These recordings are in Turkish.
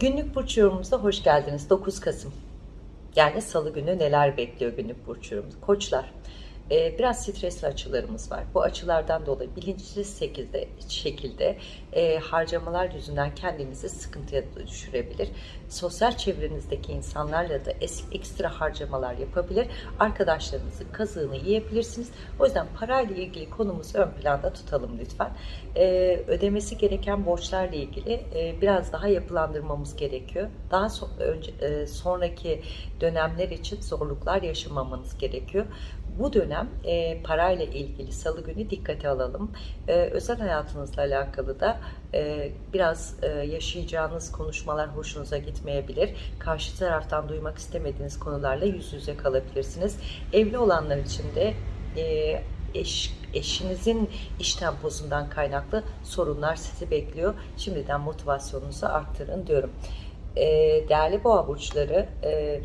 Günlük burç yorumumuza hoş geldiniz. 9 Kasım. Yani salı günü neler bekliyor günlük burç yorumumuz? Koçlar. E, biraz stresli açılarımız var. Bu açılardan dolayı bilinçsiz şekilde, şekilde e, harcamalar yüzünden kendinizi sıkıntıya düşürebilir. Sosyal çevrenizdeki insanlarla da es- ekstra harcamalar yapabilir. Arkadaşlarınızın kazığını yiyebilirsiniz. O yüzden parayla ilgili konumuzu ön planda tutalım lütfen. E, ödemesi gereken borçlarla ilgili e, biraz daha yapılandırmamız gerekiyor. Daha so- önce, e, sonraki dönemler için zorluklar yaşamamanız gerekiyor. Bu dönem e, parayla ilgili salı günü dikkate alalım. E, özel hayatınızla alakalı da e, biraz e, yaşayacağınız konuşmalar hoşunuza gitmeyebilir. Karşı taraftan duymak istemediğiniz konularla yüz yüze kalabilirsiniz. Evli olanlar için de e, eş, eşinizin iş temposundan kaynaklı sorunlar sizi bekliyor. Şimdiden motivasyonunuzu arttırın diyorum. E, değerli boğa burçları, e,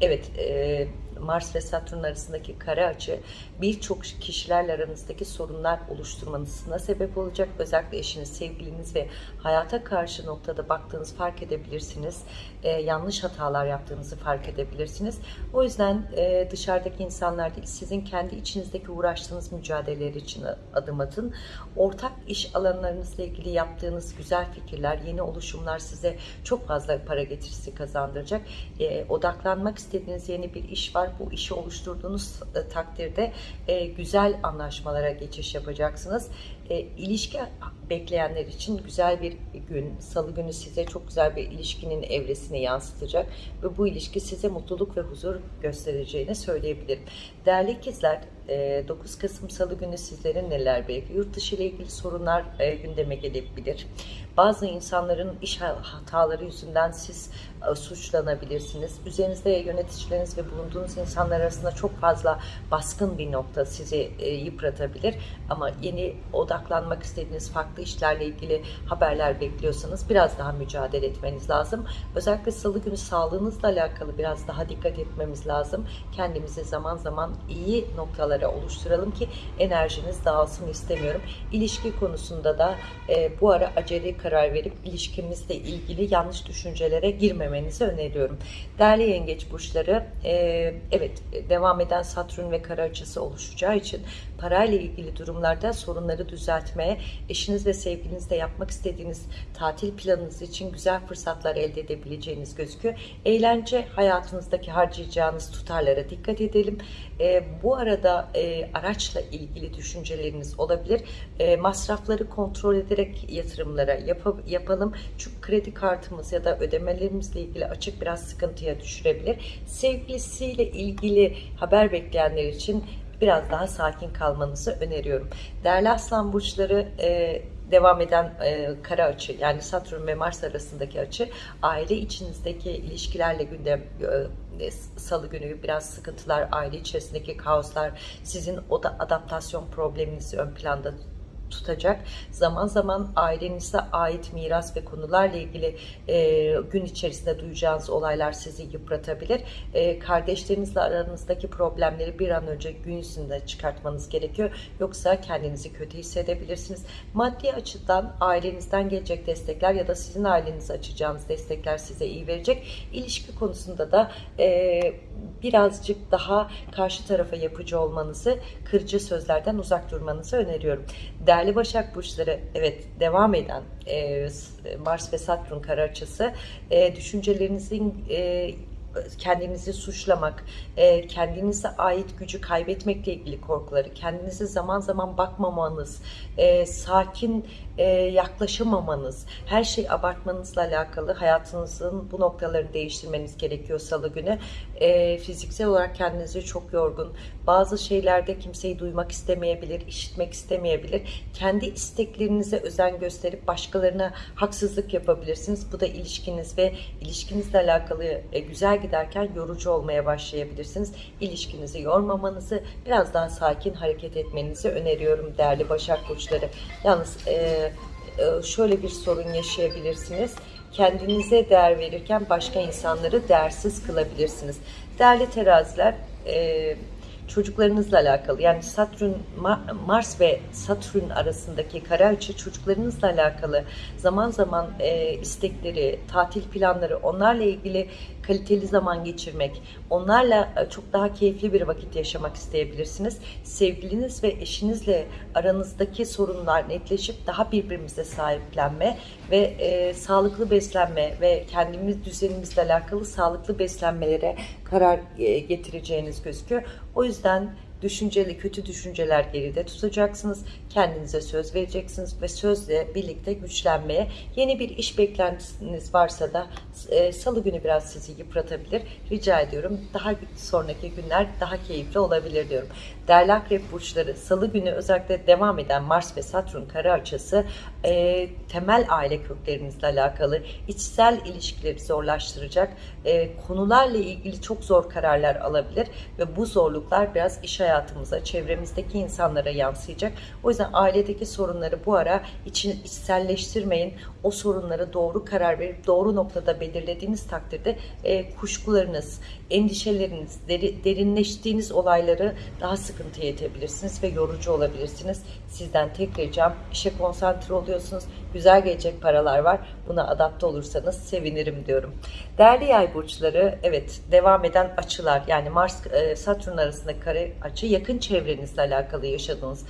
evet e, Mars ve Satürn arasındaki kare açı birçok kişilerle aranızdaki sorunlar oluşturmanızına sebep olacak. Özellikle eşiniz, sevgiliniz ve hayata karşı noktada baktığınız fark edebilirsiniz. E, yanlış hatalar yaptığınızı fark edebilirsiniz. O yüzden e, dışarıdaki insanlar değil, sizin kendi içinizdeki uğraştığınız mücadeleler için adım atın. Ortak iş alanlarınızla ilgili yaptığınız güzel fikirler, yeni oluşumlar size çok fazla para getirisi kazandıracak. E, odaklanmak istediğiniz yeni bir iş var. Bu işi oluşturduğunuz e, takdirde e, güzel anlaşmalara geçiş yapacaksınız. E, ilişki bekleyenler için güzel bir gün, salı günü size çok güzel bir ilişkinin evresini yansıtacak ve bu ilişki size mutluluk ve huzur göstereceğini söyleyebilirim. Değerli ikizler, e, 9 Kasım Salı günü sizlerin neler bekliyor? Yurt dışı ile ilgili sorunlar e, gündeme gelebilir. Bazı insanların iş hataları yüzünden siz e, suçlanabilirsiniz. Üzerinizde yöneticileriniz ve bulunduğunuz insanlar arasında çok fazla baskın bir nokta sizi e, yıpratabilir. Ama yeni odaklanmak istediğiniz farklı işlerle ilgili haberler bekliyorsanız biraz daha mücadele etmeniz lazım. Özellikle salı günü sağlığınızla alakalı biraz daha dikkat etmemiz lazım. Kendimizi zaman zaman iyi noktalara oluşturalım ki enerjiniz dağılsın istemiyorum. İlişki konusunda da e, bu ara acele karar verip ilişkimizle ilgili yanlış düşüncelere girmemenizi öneriyorum. Değerli yengeç burçları, e, evet devam eden Satürn ve kara açısı oluşacağı için parayla ilgili durumlarda sorunları düzeltmeye, eşiniz ve sevgilinizle yapmak istediğiniz tatil planınız için güzel fırsatlar elde edebileceğiniz gözüküyor. Eğlence hayatınızdaki harcayacağınız tutarlara dikkat edelim. E, bu arada e, araçla ilgili düşünceleriniz olabilir. E, masrafları kontrol ederek yatırımlara yap yapalım. Çünkü kredi kartımız ya da ödemelerimizle ilgili açık biraz sıkıntıya düşürebilir. Sevgilisiyle ilgili haber bekleyenler için biraz daha sakin kalmanızı öneriyorum. Değerli aslan burçları e, devam eden e, kara açı yani Satürn ve Mars arasındaki açı aile içinizdeki ilişkilerle gündem e, salı günü biraz sıkıntılar aile içerisindeki kaoslar sizin o da adaptasyon probleminizi ön planda tutacak. Zaman zaman ailenize ait miras ve konularla ilgili e, gün içerisinde duyacağınız olaylar sizi yıpratabilir. E, kardeşlerinizle aranızdaki problemleri bir an önce gün yüzünde çıkartmanız gerekiyor. Yoksa kendinizi kötü hissedebilirsiniz. Maddi açıdan ailenizden gelecek destekler ya da sizin ailenize açacağınız destekler size iyi verecek. İlişki konusunda da e, birazcık daha karşı tarafa yapıcı olmanızı, kırıcı sözlerden uzak durmanızı öneriyorum. Değerli Başak Burçları, evet devam eden e, Mars ve Satürn kara açısı, e, düşüncelerinizin e, kendinizi suçlamak, e, kendinize ait gücü kaybetmekle ilgili korkuları, kendinize zaman zaman bakmamanız, e, sakin e, yaklaşamamanız, her şey abartmanızla alakalı hayatınızın bu noktalarını değiştirmeniz gerekiyor salı günü. Fiziksel olarak kendinizi çok yorgun, bazı şeylerde kimseyi duymak istemeyebilir, işitmek istemeyebilir. Kendi isteklerinize özen gösterip başkalarına haksızlık yapabilirsiniz. Bu da ilişkiniz ve ilişkinizle alakalı güzel giderken yorucu olmaya başlayabilirsiniz. İlişkinizi yormamanızı, biraz daha sakin hareket etmenizi öneriyorum değerli Başak Burçları. Yalnız e, şöyle bir sorun yaşayabilirsiniz. Kendinize değer verirken başka insanları değersiz kılabilirsiniz. Değerli teraziler, çocuklarınızla alakalı yani Satürn Ma- Mars ve Satürn arasındaki kare açı çocuklarınızla alakalı zaman zaman e, istekleri, tatil planları onlarla ilgili kaliteli zaman geçirmek, onlarla e, çok daha keyifli bir vakit yaşamak isteyebilirsiniz. Sevgiliniz ve eşinizle aranızdaki sorunlar netleşip daha birbirimize sahiplenme ve e, sağlıklı beslenme ve kendimiz düzenimizle alakalı sağlıklı beslenmelere karar e, getireceğiniz gözüküyor. O yüzden düşünceli kötü düşünceler geride tutacaksınız. Kendinize söz vereceksiniz ve sözle birlikte güçlenmeye yeni bir iş beklentiniz varsa da e, salı günü biraz sizi yıpratabilir. Rica ediyorum daha sonraki günler daha keyifli olabilir diyorum. Değerli akrep burçları salı günü özellikle devam eden Mars ve Satürn kare açısı e, temel aile köklerinizle alakalı içsel ilişkileri zorlaştıracak e, konularla ilgili çok zor kararlar alabilir ve bu zorluklar biraz iş hayatımıza, çevremizdeki insanlara yansıyacak. O yüzden ailedeki sorunları bu ara için içselleştirmeyin. O sorunlara doğru karar verip doğru noktada belirlediğiniz takdirde e, kuşkularınız, endişeleriniz, deri, derinleştiğiniz olayları daha sıkıntıya itebilirsiniz ve yorucu olabilirsiniz. Sizden tek ricam işe konsantre oluyorsunuz. Güzel gelecek paralar var. Buna adapte olursanız sevinirim diyorum. Değerli yay burçları evet devam eden açılar yani Mars e, Satürn arasındaki kare açı yakın çevrenizle alakalı yaşadığınız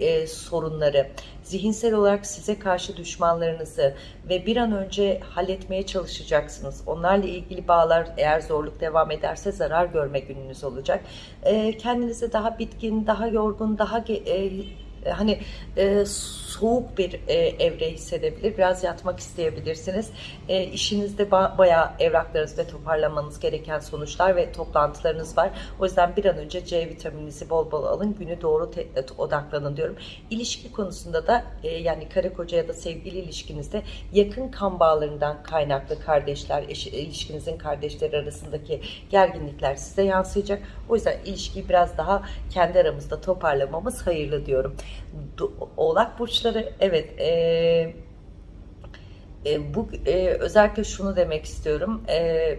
e, sorunları, zihinsel olarak size karşı düşmanlarınızı ve bir an önce halletmeye çalışacaksınız. Onlarla ilgili bağlar eğer zorluk devam ederse zarar görme gününüz olacak. E, kendinizi daha bitkin, daha yorgun, daha e, hani e, soğuk bir e, evre hissedebilir. Biraz yatmak isteyebilirsiniz. E, işinizde ba bayağı evraklarınız toparlamanız gereken sonuçlar ve toplantılarınız var. O yüzden bir an önce C vitamininizi bol bol alın. Günü doğru odaklanın diyorum. İlişki konusunda da e, yani karı koca ya da sevgili ilişkinizde yakın kan bağlarından kaynaklı kardeşler, eş, ilişkinizin kardeşleri arasındaki gerginlikler size yansıyacak. O yüzden ilişkiyi biraz daha kendi aramızda toparlamamız hayırlı diyorum. Oğlak burçları evet e, e, bu e, özellikle şunu demek istiyorum. E,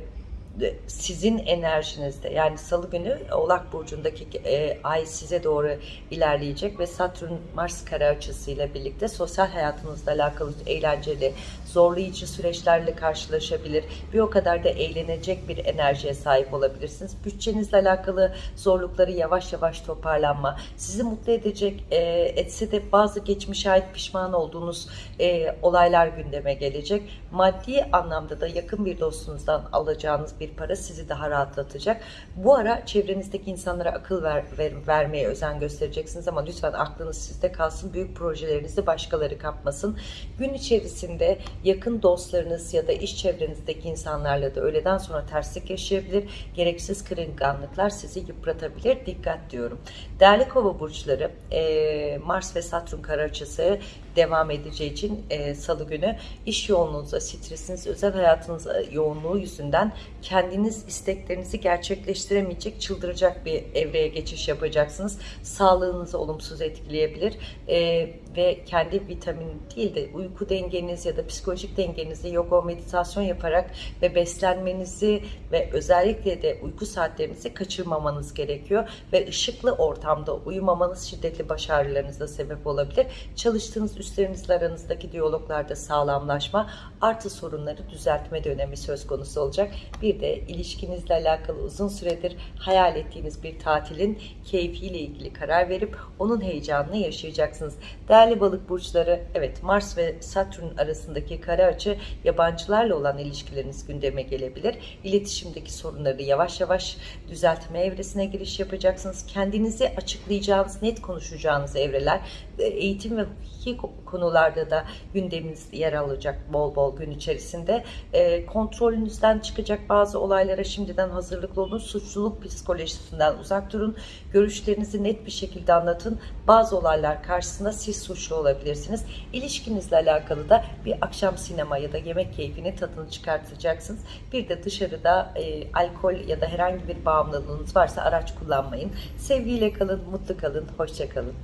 sizin enerjinizde yani salı günü Oğlak Burcu'ndaki e, ay size doğru ilerleyecek ve Satürn Mars kare açısıyla birlikte sosyal hayatınızla alakalı eğlenceli, zorlayıcı süreçlerle karşılaşabilir. Bir o kadar da eğlenecek bir enerjiye sahip olabilirsiniz. Bütçenizle alakalı zorlukları yavaş yavaş toparlanma, sizi mutlu edecek e, etse de bazı geçmişe ait pişman olduğunuz e, olaylar gündeme gelecek. Maddi anlamda da yakın bir dostunuzdan alacağınız bir para sizi daha rahatlatacak. Bu ara çevrenizdeki insanlara akıl ver, ver, vermeye özen göstereceksiniz ama lütfen aklınız sizde kalsın. Büyük projelerinizi başkaları kapmasın. Gün içerisinde yakın dostlarınız ya da iş çevrenizdeki insanlarla da öğleden sonra terslik yaşayabilir. Gereksiz kırılganlıklar sizi yıpratabilir. Dikkat diyorum. Değerli kova burçları Mars ve Satürn kara açısı devam edeceği için e, salı günü iş yoğunluğunuza, stresiniz, özel hayatınız yoğunluğu yüzünden kendiniz isteklerinizi gerçekleştiremeyecek, çıldıracak bir evreye geçiş yapacaksınız. Sağlığınızı olumsuz etkileyebilir e, ve kendi vitamin değil de uyku dengeniz ya da psikolojik dengenizi yoga meditasyon yaparak ve beslenmenizi ve özellikle de uyku saatlerinizi kaçırmamanız gerekiyor ve ışıklı ortamda uyumamanız şiddetli baş ağrılarınıza sebep olabilir. Çalıştığınız üstlerinizle aranızdaki diyaloglarda sağlamlaşma, artı sorunları düzeltme dönemi söz konusu olacak. Bir de ilişkinizle alakalı uzun süredir hayal ettiğiniz bir tatilin keyfiyle ilgili karar verip onun heyecanını yaşayacaksınız. Değerli balık burçları, evet Mars ve Satürn arasındaki kare açı yabancılarla olan ilişkileriniz gündeme gelebilir. İletişimdeki sorunları yavaş yavaş düzeltme evresine giriş yapacaksınız. Kendinizi açıklayacağınız, net konuşacağınız evreler, eğitim ve hukuki konularda da gündeminiz yer alacak bol bol gün içerisinde. E, kontrolünüzden çıkacak bazı olaylara şimdiden hazırlıklı olun. Suçluluk psikolojisinden uzak durun. Görüşlerinizi net bir şekilde anlatın. Bazı olaylar karşısında siz suçlu olabilirsiniz. İlişkinizle alakalı da bir akşam sinema ya da yemek keyfini tadını çıkartacaksınız. Bir de dışarıda e, alkol ya da herhangi bir bağımlılığınız varsa araç kullanmayın. Sevgiyle kalın, mutlu kalın, hoşça kalın.